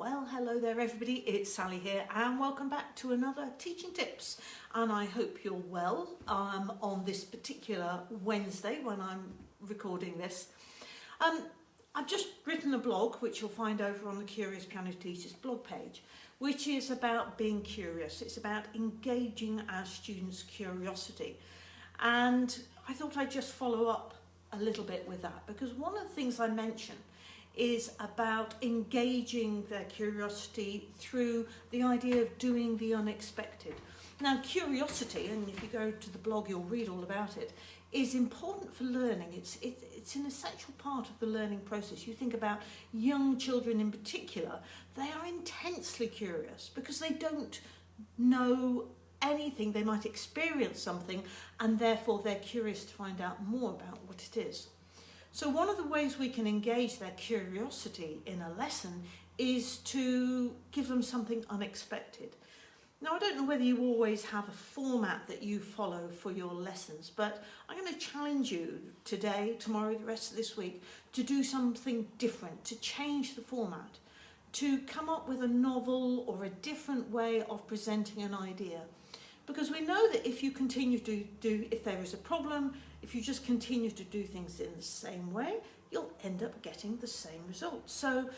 Well, hello there everybody, it's Sally here and welcome back to another Teaching Tips. And I hope you're well um, on this particular Wednesday when I'm recording this. Um, I've just written a blog which you'll find over on the Curious Piano Teachers blog page which is about being curious, it's about engaging our students' curiosity. And I thought I'd just follow up a little bit with that because one of the things I mentioned is about engaging their curiosity through the idea of doing the unexpected. Now curiosity, and if you go to the blog you'll read all about it, is important for learning. It's, it, it's an essential part of the learning process. You think about young children in particular, they are intensely curious because they don't know anything, they might experience something and therefore they're curious to find out more about what it is. So one of the ways we can engage their curiosity in a lesson is to give them something unexpected. Now, I don't know whether you always have a format that you follow for your lessons, but I'm going to challenge you today, tomorrow, the rest of this week, to do something different, to change the format, to come up with a novel or a different way of presenting an idea. Because we know that if you continue to do, if there is a problem, if you just continue to do things in the same way, you'll end up getting the same result. So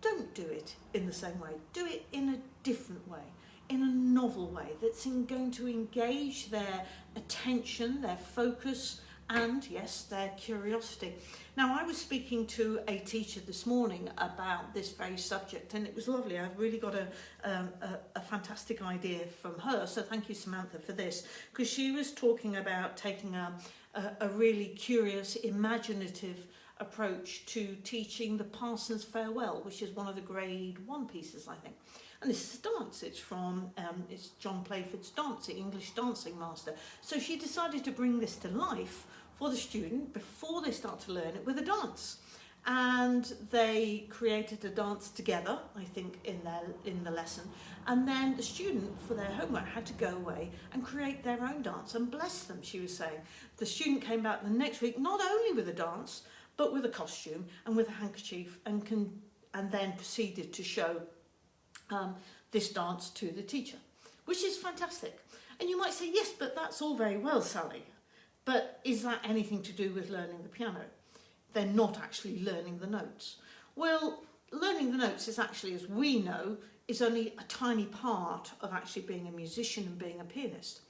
don't do it in the same way. Do it in a different way, in a novel way that's in going to engage their attention, their focus, and yes, their curiosity. Now, I was speaking to a teacher this morning about this very subject, and it was lovely. I've really got a, um, a, a fantastic idea from her, so thank you, Samantha, for this, because she was talking about taking a, a, a really curious, imaginative approach to teaching the Parsons Farewell, which is one of the grade one pieces, I think. And this is a dance, it's from, um, it's John Playford's dancing, English dancing master. So she decided to bring this to life for the student before they start to learn it with a dance. And they created a dance together I think in their in the lesson. And then the student for their homework had to go away and create their own dance and bless them she was saying. The student came back the next week not only with a dance but with a costume and with a handkerchief and can and then proceeded to show um, this dance to the teacher which is fantastic and you might say yes but that's all very well Sally but is that anything to do with learning the piano they're not actually learning the notes. Well, learning the notes is actually, as we know, is only a tiny part of actually being a musician and being a pianist.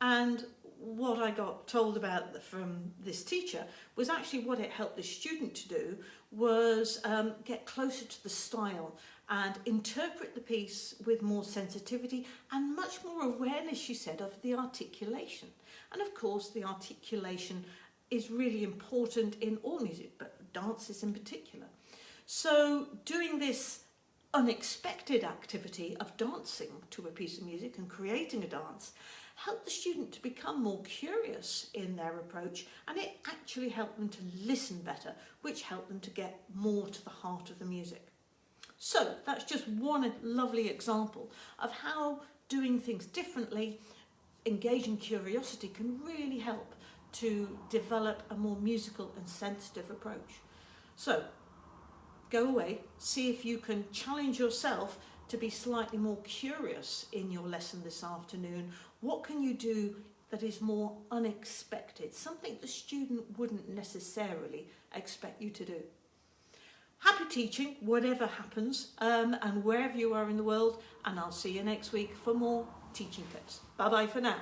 And what I got told about from this teacher was actually what it helped the student to do was um, get closer to the style and interpret the piece with more sensitivity and much more awareness, she said, of the articulation. And of course, the articulation is really important in all music, but dances in particular. So doing this unexpected activity of dancing to a piece of music and creating a dance helped the student to become more curious in their approach and it actually helped them to listen better, which helped them to get more to the heart of the music. So that's just one lovely example of how doing things differently, engaging curiosity can really help to develop a more musical and sensitive approach. So go away, see if you can challenge yourself to be slightly more curious in your lesson this afternoon. What can you do that is more unexpected, something the student wouldn't necessarily expect you to do. Happy teaching, whatever happens, um, and wherever you are in the world, and I'll see you next week for more teaching tips. Bye bye for now.